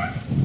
Right.